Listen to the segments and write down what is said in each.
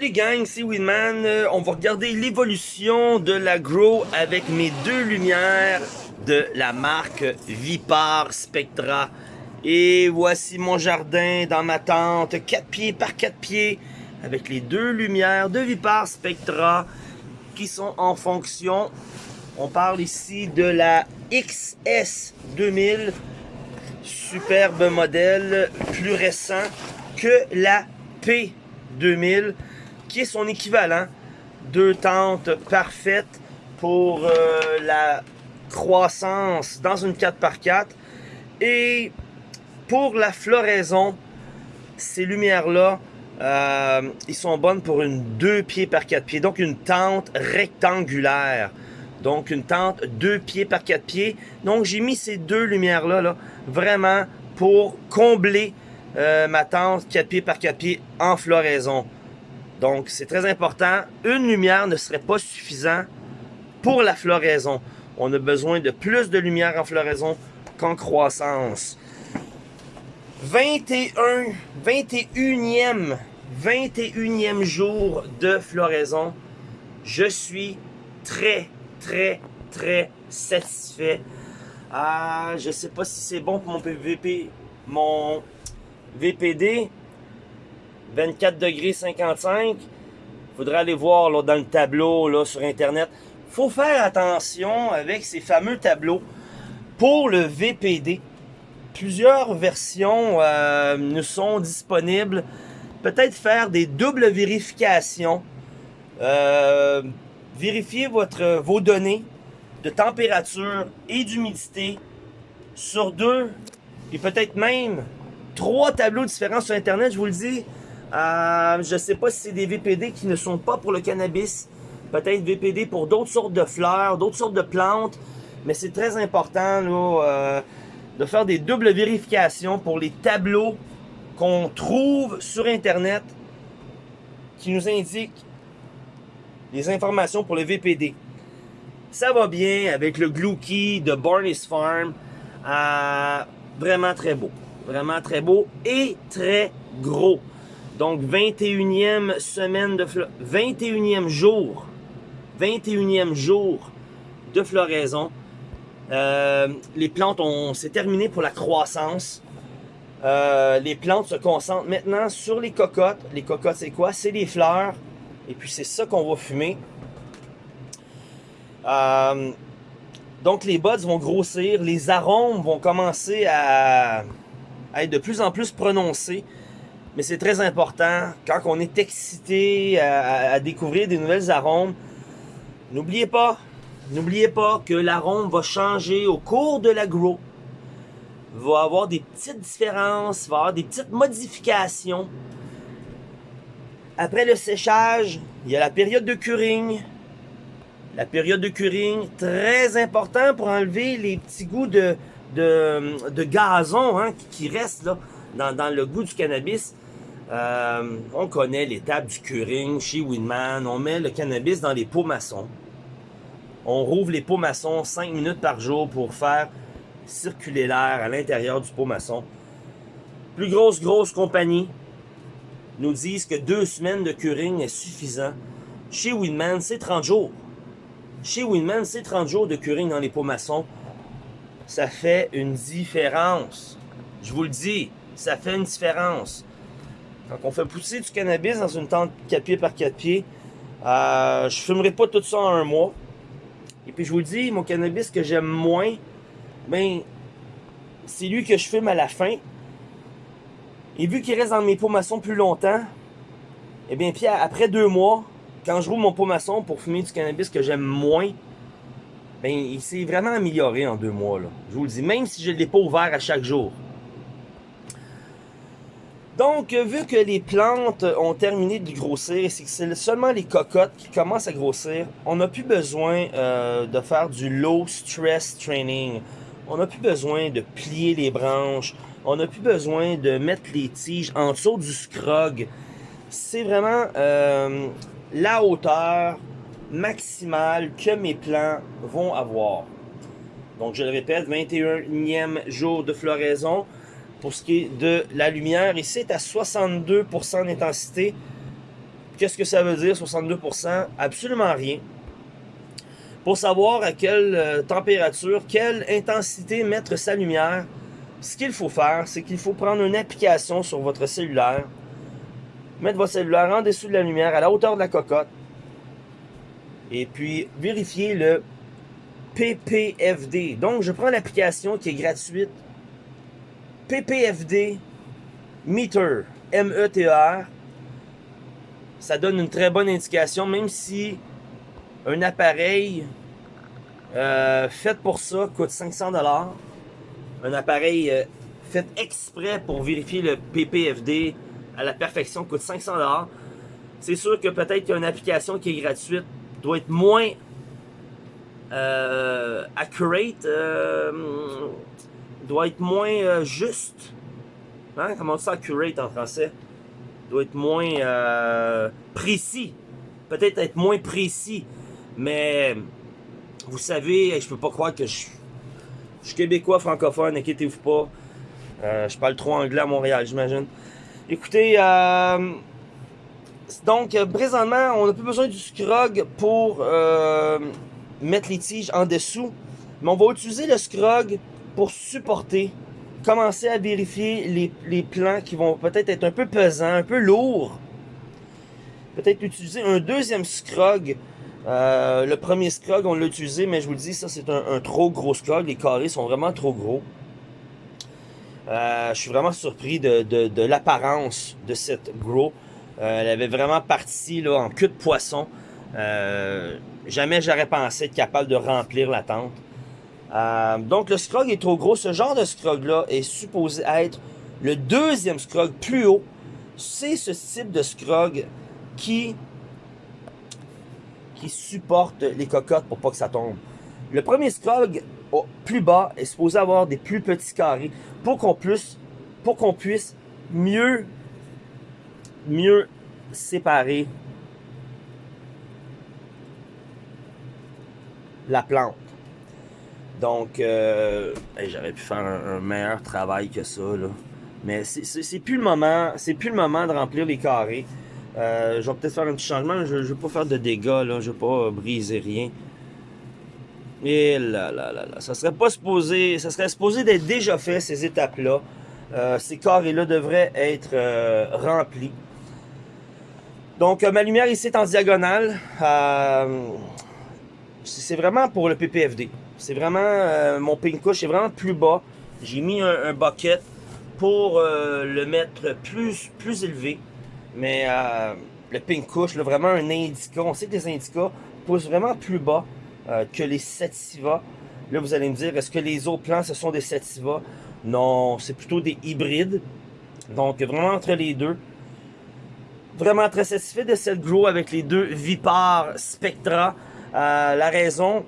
Salut gang, c'est Winman. Euh, on va regarder l'évolution de la Grow avec mes deux lumières de la marque Vipar Spectra. Et voici mon jardin dans ma tente, 4 pieds par 4 pieds, avec les deux lumières de Vipar Spectra qui sont en fonction. On parle ici de la XS 2000, superbe modèle, plus récent que la P2000, qui est son équivalent. Deux tentes parfaites pour euh, la croissance dans une 4x4. Et pour la floraison, ces lumières-là, euh, ils sont bonnes pour une 2 pieds par 4 pieds, donc une tente rectangulaire. Donc une tente 2 pieds par 4 pieds. Donc j'ai mis ces deux lumières-là là, vraiment pour combler euh, ma tente 4 pieds par 4 pieds en floraison. Donc c'est très important. Une lumière ne serait pas suffisant pour la floraison. On a besoin de plus de lumière en floraison qu'en croissance. 21, 21e, 21e jour de floraison. Je suis très, très, très satisfait. Ah, je sais pas si c'est bon pour mon PVP, mon VPD. 24 degrés 55. Faudrait aller voir là, dans le tableau là, sur Internet. faut faire attention avec ces fameux tableaux. Pour le VPD, plusieurs versions euh, nous sont disponibles. Peut-être faire des doubles vérifications. Euh, vérifier votre, vos données de température et d'humidité sur deux et peut-être même trois tableaux différents sur Internet, je vous le dis. Euh, je ne sais pas si c'est des VPD qui ne sont pas pour le cannabis. Peut-être VPD pour d'autres sortes de fleurs, d'autres sortes de plantes. Mais c'est très important euh, de faire des doubles vérifications pour les tableaux qu'on trouve sur Internet qui nous indiquent les informations pour le VPD. Ça va bien avec le Glucky de Barney's Farm. Euh, vraiment très beau. Vraiment très beau et très gros. Donc 21e semaine de 21e jour. 21e jour de floraison. Euh, les plantes, ont c'est terminé pour la croissance. Euh, les plantes se concentrent maintenant sur les cocottes. Les cocottes, c'est quoi? C'est les fleurs. Et puis c'est ça qu'on va fumer. Euh, donc les buds vont grossir, les arômes vont commencer à, être de plus en plus prononcés. Mais c'est très important, quand on est excité à, découvrir des nouvelles arômes, n'oubliez pas, n'oubliez pas que l'arôme va changer au cours de la grow. Va avoir des petites différences, va avoir des petites modifications. Après le séchage, il y a la période de curing. La période de curing, très important pour enlever les petits goûts de, de, gazon hein, qui restent dans, le goût du cannabis. Euh, on connaît l'étape du curing chez Winman. On met le cannabis dans les pots maçons. On rouvre les pots maçons 5 minutes par jour pour faire circuler l'air à l'intérieur du pot maçon. Plus grosse, grosse compagnie nous disent que deux semaines de curing est suffisant. Chez Winman, c'est 30 jours. Chez Winman, c'est 30 jours de curing dans les pots maçons. Ça fait une différence. Je vous le dis, ça fait une différence. Quand on fait pousser du cannabis dans une tente 4 pieds par 4 pieds, euh, je fumerai pas tout ça en un mois. Et puis je vous le dis, mon cannabis que j'aime moins, ben, c'est lui que je fume à la fin. Et vu qu'il reste dans mes pots plus longtemps, eh bien, puis après deux mois, quand je roule mon pot pour fumer du cannabis que j'aime moins, ben, il s'est vraiment amélioré en deux mois. Là. Je vous le dis, même si je ne l'ai pas ouvert à chaque jour. Donc, vu que les plantes ont terminé de grossir, c'est que c'est seulement les cocottes qui commencent à grossir, on n'a plus besoin euh, de faire du low stress training. On n'a plus besoin de plier les branches. On n'a plus besoin de mettre les tiges en dessous du scrog. C'est vraiment euh, la hauteur maximale que mes plants vont avoir. Donc je le répète, 21e jour de floraison. Pour ce qui est de la lumière, ici c'est à 62% d'intensité. Qu'est-ce que ça veut dire 62%? Absolument rien. Pour savoir à quelle euh, température, quelle intensité mettre sa lumière, ce qu'il faut faire, c'est qu'il faut prendre une application sur votre cellulaire, mettre votre cellulaire en dessous de la lumière, à la hauteur de la cocotte, et puis vérifier le PPFD. Donc, je prends l'application qui est gratuite, PPFD Meter, M-E-T-E-R. Ça donne une très bonne indication, même si un appareil euh, fait pour ça coûte 500 dollars. Un appareil euh, fait exprès pour vérifier le PPFD à la perfection coûte 500 dollars. C'est sûr que peut-être qu'une application qui est gratuite doit être moins euh, accurate, doit être moins juste. Hein? Comment ça accurate en français? Doit être moins précis. Peut-être être moins précis. Mais vous savez, je peux pas croire que je, suis québécois francophone, inquiétez-vous pas. Euh, je parle trop anglais à Montréal, j'imagine. Écoutez, euh, donc présentement, on n'a plus besoin du scrog pour euh, mettre les tiges en dessous. Mais on va utiliser le scrog pour supporter. Commencer à vérifier les, les plans qui vont peut-être être un peu pesants, un peu lourds. Peut-être utiliser un deuxième scrog euh, le premier scrog, on l'a utilisé, mais je vous le dis, ça c'est un, trop gros scrog. Les carrés sont vraiment trop gros. Euh, je suis vraiment surpris de, l'apparence de cette gros. Euh, elle avait vraiment parti là, en queue de poisson. jamais j'aurais pensé être capable de remplir la tente. Donc le scrog est trop gros. Ce genre de scrog-là est supposé être le deuxième scrog plus haut. C'est ce type de scrog qui qui supporte les cocottes pour pas que ça tombe. Le premier scrog plus bas est supposé avoir des plus petits carrés pour qu'on puisse, pour qu'on puisse mieux, mieux séparer la plante. Donc, euh, j'aurais pu faire un, meilleur travail que ça, là. Mais c'est plus le moment, c'est plus le moment de remplir les carrés. Euh, je vais peut-être faire un petit changement. Je ne vais pas faire de dégâts, là. Je vais pas briser rien. Et là, là, là, là. Ça serait pas supposé. Ça serait supposé d'être déjà fait, ces étapes-là. Euh, ces carrés-là devraient être remplis. Donc, ma lumière ici est en diagonale. c'est vraiment pour le PPFD. C'est vraiment mon pink est vraiment plus bas. J'ai mis un, bucket pour le mettre plus, plus élevé. Mais euh, le pink vraiment un indica. On sait que les indicas poussent vraiment plus bas euh, que les sativa. Là, vous allez me dire, est-ce que les autres plants, ce sont des sativa? Non, c'est plutôt des hybrides. Donc, vraiment entre les deux. Vraiment très satisfait de cette grow avec les deux Vipar Spectra. Euh, la raison,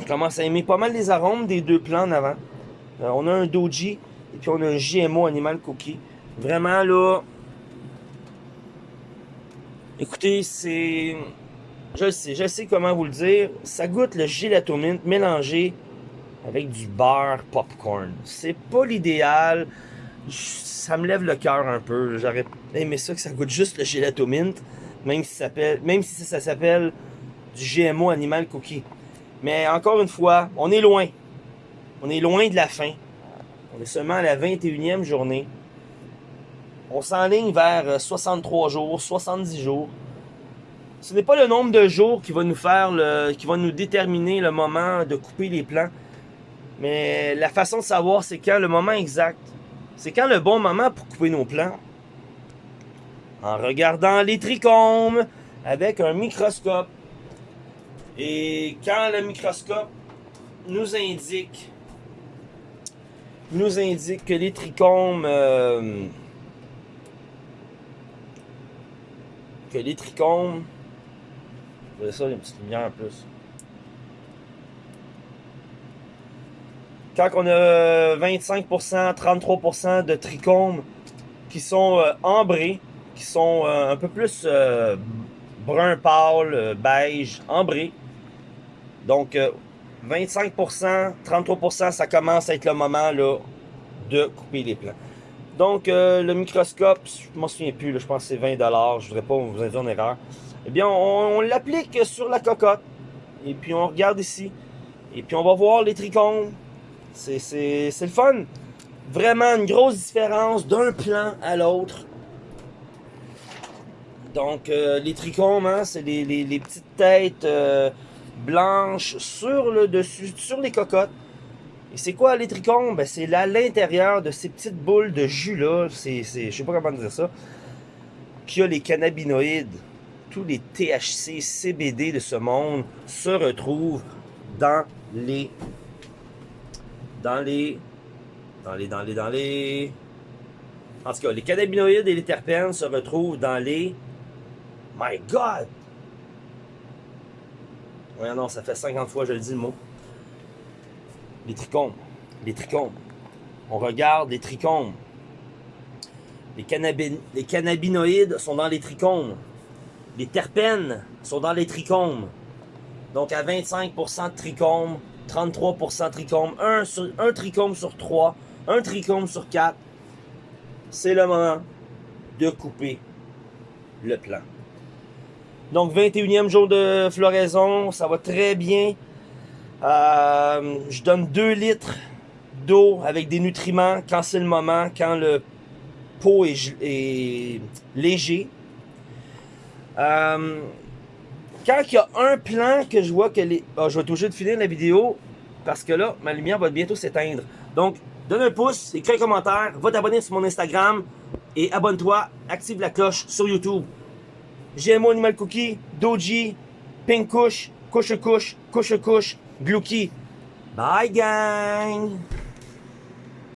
je commence à aimer pas mal les arômes des deux plants en avant. on a un Doji et puis on a un GMO Animal Cookie. Vraiment là, Écoutez, c'est... Je sais, je sais comment vous le dire. Ça goûte le gélatomine mélangé avec du beurre popcorn. C'est pas l'idéal. Ça me lève le cœur un peu. J'aurais aimé ça que ça goûte juste le gélatomine, même si ça s'appelle, même si ça s'appelle du GMO animal cookie. Mais encore une fois, on est loin. On est loin de la fin. On est seulement à la 21e journée on s'enligne vers 63 euh, jours, 70 jours. Ce n'est pas le nombre de jours qui va nous faire le, qui va nous déterminer le moment de couper les plants. Mais la façon de savoir c'est quand le moment exact. C'est quand le bon moment pour couper nos plants. En regardant les trichomes avec un microscope. Et quand le microscope nous indique nous indique que les trichomes euh, que les trichomes. Vous ça, il y a une petite lumière en plus. Quand on a 25%, 33% de trichomes qui sont euh, ambrés, qui sont euh, un peu plus brun pâle, beige, ambrés. Donc 25%, 33%, ça commence à être le moment là, de couper les plants. Donc, euh, le microscope, je m'en souviens plus, je pense que c'est 20$, je voudrais pas vous induire en erreur. Eh bien, on, l'applique sur la cocotte, et puis on regarde ici, et puis on va voir les trichomes. C'est le fun. Vraiment une grosse différence d'un plan à l'autre. Donc, euh, les trichomes, hein, c'est les, petites têtes euh, blanches sur le dessus, sur les cocottes. Et c'est quoi les trichomes? Ben, c'est à l'intérieur de ces petites boules de jus-là. Je sais pas comment dire ça. Qu'il y a les cannabinoïdes. Tous les THC, CBD de ce monde se retrouvent dans les... Dans les... Dans les... Dans les... Dans les... En tout cas, les cannabinoïdes et les terpènes se retrouvent dans les... My God! Ouais, non, ça fait 50 fois que je le dis le mot les trichomes. Les trichomes. On regarde les trichomes. Les, cannabinoïdes sont dans les trichomes. Les terpènes sont dans les trichomes. Donc à 25% de trichomes, 33% de trichomes, un, sur, un trichome sur 3, un trichome sur 4. C'est le moment de couper le plan. Donc 21e jour de floraison, ça va très bien. Euh, je donne 2 litres d'eau avec des nutriments quand c'est le moment, quand le pot est, léger. Euh, quand il y a un plan que je vois que les... Ah, je vais toujours de finir la vidéo parce que là, ma lumière va bientôt s'éteindre. Donc, donne un pouce, écris un commentaire, va t'abonner sur mon Instagram et abonne-toi, active la cloche sur YouTube. GMO Animal Cookie, Doji, Pink Kush, Couche, Couche Couche, Glucky. Bye, gang!